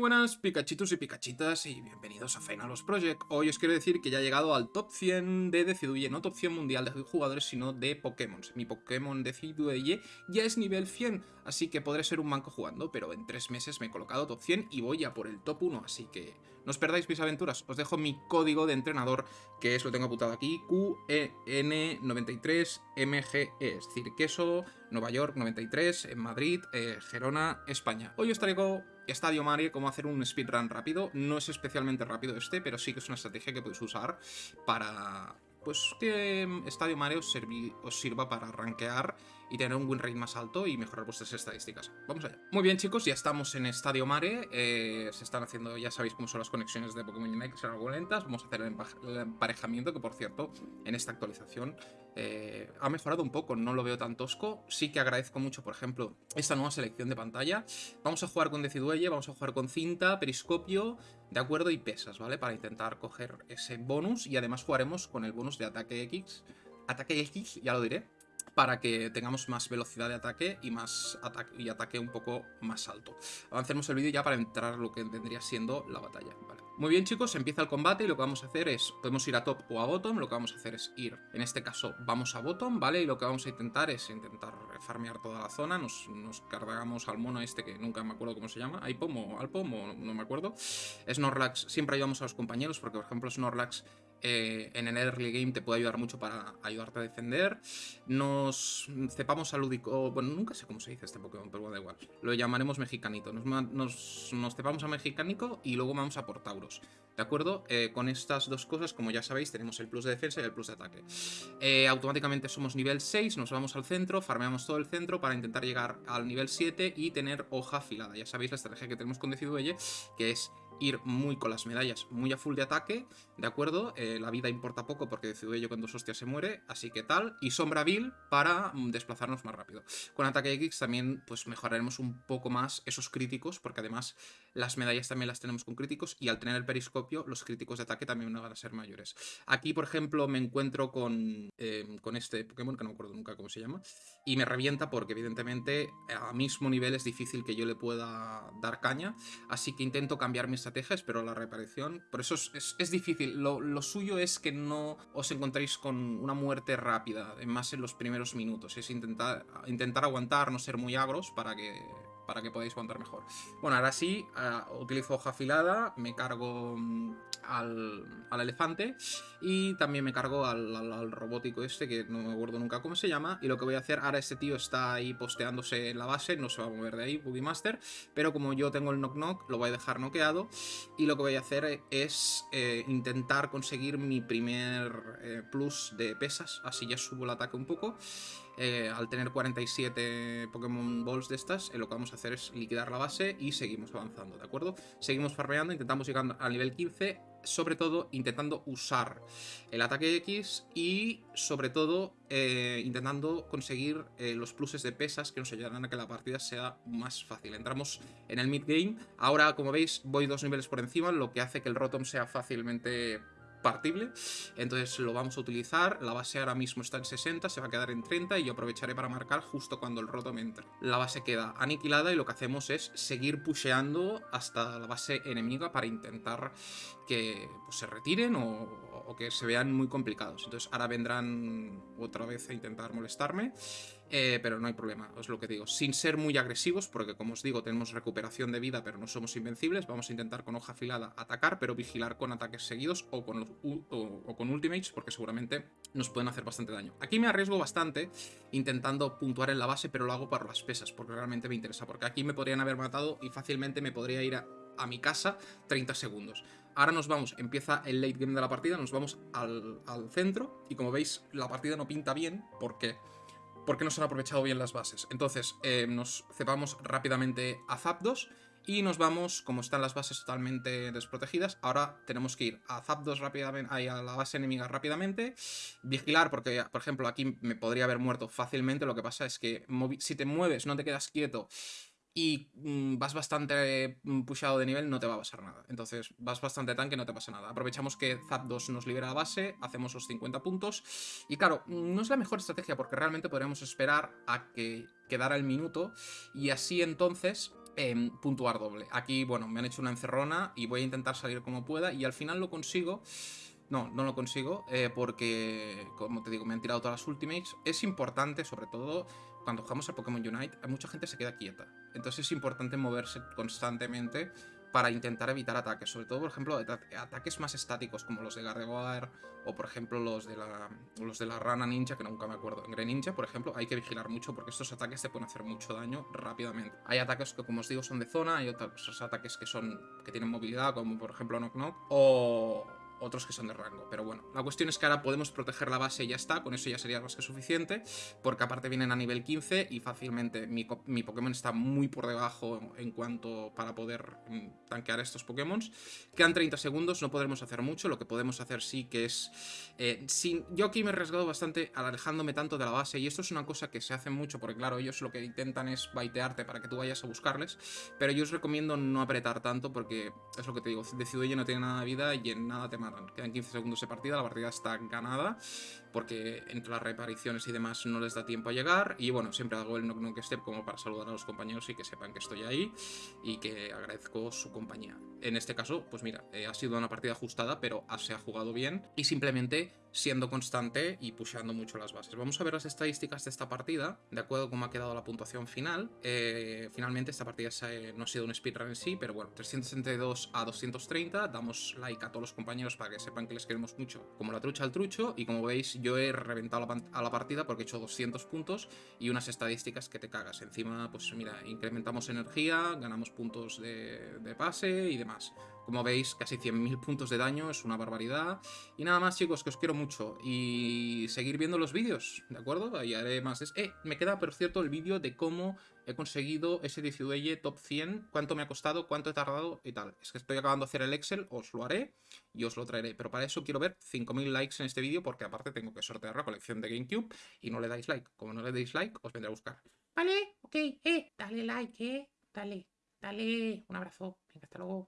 buenas Pikachitos y Pikachitas y bienvenidos a Finalos Project. Hoy os quiero decir que ya he llegado al top 100 de Decidueye, no top 100 mundial de jugadores, sino de Pokémon. Mi Pokémon Decidueye ya es nivel 100, así que podré ser un manco jugando, pero en 3 meses me he colocado top 100 y voy a por el top 1, así que no os perdáis mis aventuras. Os dejo mi código de entrenador, que es, lo tengo apuntado aquí, QEN93MGE, es decir, queso, Nueva York 93, en Madrid, eh, Gerona, España. Hoy os traigo Estadio Mario, cómo hacer un speedrun rápido. No es especialmente rápido este, pero sí que es una estrategia que podéis usar para pues que Estadio Mario os, sirva para rankear y tener un win rate más alto y mejorar vuestras estadísticas. Vamos allá. Muy bien chicos, ya estamos en Estadio Mare, eh, se están haciendo, ya sabéis cómo son las conexiones de Pokémon Unite, que son algo lentas, vamos a hacer el emparejamiento, que por cierto, en esta actualización eh, ha mejorado un poco, no lo veo tan tosco, sí que agradezco mucho, por ejemplo, esta nueva selección de pantalla. Vamos a jugar con Decidueye, vamos a jugar con cinta, periscopio, de acuerdo, y pesas, ¿vale? Para intentar coger ese bonus y además jugaremos con el bonus de ataque X, ataque X, ya lo diré, para que tengamos más velocidad de ataque y más ataque, y ataque un poco más alto. Avancemos el vídeo ya para entrar lo que vendría siendo la batalla. Muy bien chicos, empieza el combate y lo que vamos a hacer es, podemos ir a top o a bottom, lo que vamos a hacer es ir, en este caso vamos a bottom, ¿vale? Y lo que vamos a intentar es intentar farmear toda la zona, nos, cargamos al mono este que nunca me acuerdo cómo se llama, Ipom o Alpom o no me acuerdo. Snorlax, siempre ayudamos a los compañeros porque por ejemplo Snorlax eh, en el early game te puede ayudar mucho para ayudarte a defender. Nos cepamos a Ludico... Bueno, nunca sé cómo se dice este Pokémon, pero da igual. Lo llamaremos Mexicanito. Nos, nos, cepamos a Mexicanico y luego vamos a por Tauros. ¿De acuerdo? Eh, con estas dos cosas, como ya sabéis, tenemos el plus de defensa y el plus de ataque. Eh, automáticamente somos nivel 6, nos vamos al centro, farmeamos todo el centro para intentar llegar al nivel 7 y tener hoja afilada. Ya sabéis la estrategia que tenemos con Decidueye, que es ir muy con las medallas, muy a full de ataque, ¿de acuerdo? Eh, la vida importa poco porque decido ello cuando hostias se muere, así que tal. Y Sombra Vil para mm, desplazarnos más rápido. Con ataque X también pues mejoraremos un poco más esos críticos, porque además las medallas también las tenemos con críticos y al tener el periscopio los críticos de ataque también van a ser mayores. Aquí, por ejemplo, me encuentro con, em, con este Pokémon, que no me acuerdo nunca cómo se llama, y me revienta porque evidentemente a mismo nivel es difícil que yo le pueda dar caña, así que intento cambiar mi estrategia, espero la reparación, por eso es, difícil, lo, lo, suyo es que no os encontréis con una muerte rápida, más en los primeros minutos, es intentar, intentar aguantar, no ser muy agros para que para que podáis aguantar mejor. Bueno, ahora sí, ah, utilizo hoja afilada, me cargo mm, al, elefante y también me cargo al, robótico este, que no me acuerdo nunca cómo se llama, y lo que voy a hacer, ahora este tío está ahí posteándose en la base, no se va a mover de ahí, Boogie Master, pero como yo tengo el knock knock, lo voy a dejar noqueado, y lo que voy a hacer es eh, intentar conseguir mi primer eh, plus de pesas, así ya subo el ataque un poco, eh, al tener 47 Pokémon Balls de estas, lo que vamos a hacer es liquidar la base y seguimos avanzando, ¿de acuerdo? Seguimos farmeando, intentamos llegar al nivel 15, sobre todo intentando usar el ataque X y sobre todo eh, intentando conseguir eh, los pluses de pesas que nos ayudarán a que la partida sea más fácil. Entramos en el mid game, ahora como veis voy dos niveles por encima, lo que hace que el Rotom sea fácilmente partible, entonces lo vamos a utilizar, la base ahora mismo está en 60, se va a quedar en 30 y yo aprovecharé para marcar justo cuando el rotom entre. La base queda aniquilada y lo que hacemos es seguir pusheando hasta la base enemiga para intentar que pues, se retiren o, que se vean muy complicados. Entonces ahora vendrán otra vez a intentar molestarme, eh, pero no hay problema, os lo que digo. Sin ser muy agresivos, porque como os digo, tenemos recuperación de vida, pero no somos invencibles, vamos a intentar con hoja afilada atacar, pero vigilar con ataques seguidos o con, o con ultimates, porque seguramente nos pueden hacer bastante daño. Aquí me arriesgo bastante intentando puntuar en la base, pero lo hago para las pesas, porque realmente me interesa, porque aquí me podrían haber matado y fácilmente me podría ir a a mi casa 30 segundos. Ahora nos vamos, empieza el late game de la partida, nos vamos al, centro y como veis la partida no pinta bien porque, porque no se han aprovechado bien las bases. Entonces eh, nos cepamos rápidamente a Zapdos y nos vamos, como están las bases totalmente desprotegidas, ahora tenemos que ir a Zapdos rápidamente, a la base enemiga rápidamente, vigilar, porque por ejemplo aquí me podría haber muerto fácilmente, lo que pasa es que si te mueves, no te quedas quieto y mm, vas bastante mm, pushado de nivel, no te va a pasar nada. Entonces, vas bastante tanque, no te pasa nada. Aprovechamos que Zapdos nos libera la base, hacemos los 50 puntos. Y claro, no es la mejor estrategia porque realmente podríamos esperar a que quedara el minuto y así entonces em, puntuar doble. Aquí, bueno, me han hecho una encerrona y voy a intentar salir como pueda y al final lo consigo. No, no lo consigo eh, porque, como te digo, me han tirado todas las ultimates. Es importante, sobre todo, cuando jugamos a Pokémon Unite, mucha gente se queda quieta. Entonces es importante moverse constantemente para intentar evitar ataques. Sobre todo, por ejemplo, ataques más estáticos como los de Gardevoir o, por ejemplo, los de, la, los de la rana ninja, que nunca me acuerdo. En Greninja, por ejemplo, hay que vigilar mucho porque estos ataques te pueden hacer mucho daño rápidamente. Hay ataques que, como os digo, son de zona, hay otros ataques que, son, que tienen movilidad, como por ejemplo Knock Knock, o otros que son de rango. Pero bueno, la cuestión es que ahora podemos proteger la base y ya está, con eso ya sería más que suficiente, porque aparte vienen a nivel 15 y fácilmente mi, Pokémon está muy por debajo en cuanto para poder mm, tanquear estos Pokémon. Quedan 30 segundos, no podremos hacer mucho, lo que podemos hacer sí que es... Eh, sin, yo aquí me he arriesgado bastante alejándome tanto de la base y esto es una cosa que se hace mucho, porque claro, ellos lo que intentan es baitearte para que tú vayas a buscarles, pero yo os recomiendo no apretar tanto porque es lo que te digo, Decidueye no tiene nada de vida y en nada te mata Quedan 15 segundos de partida, la partida está ganada porque entre las repariciones y demás no les da tiempo a llegar. Y bueno, siempre hago el knock knock step como para saludar a los compañeros y que sepan que estoy ahí y que agradezco su compañía. En este caso, pues mira, eh, ha sido una partida ajustada, pero se ha jugado bien y simplemente siendo constante y pusheando mucho las bases. Vamos a ver las estadísticas de esta partida, de acuerdo a cómo ha quedado la puntuación final. Eh, finalmente esta partida no ha sido un speedrun en sí, pero bueno, 362 a 230. Damos like a todos los compañeros para que sepan que les queremos mucho, como la trucha al trucho. Y como veis, yo he reventado a la partida porque he hecho 200 puntos y unas estadísticas que te cagas. Encima, pues mira, incrementamos energía, ganamos puntos de, de pase y demás. Como veis, casi 100.000 puntos de daño, es una barbaridad. Y nada más, chicos, que os quiero mucho. Y seguir viendo los vídeos, ¿de acuerdo? Ahí haré más... Eh, me queda, por cierto, el vídeo de cómo he conseguido ese 19 top 100, cuánto me ha costado, cuánto he tardado y tal. Es que estoy acabando de hacer el Excel, os lo haré y os lo traeré. Pero para eso quiero ver 5.000 likes en este vídeo, porque aparte tengo que sortear la colección de GameCube y no le dais like. Como no le deis like, os vendré a buscar. Vale, ok, eh, dale like, eh, dale, dale, un abrazo, venga, hasta luego.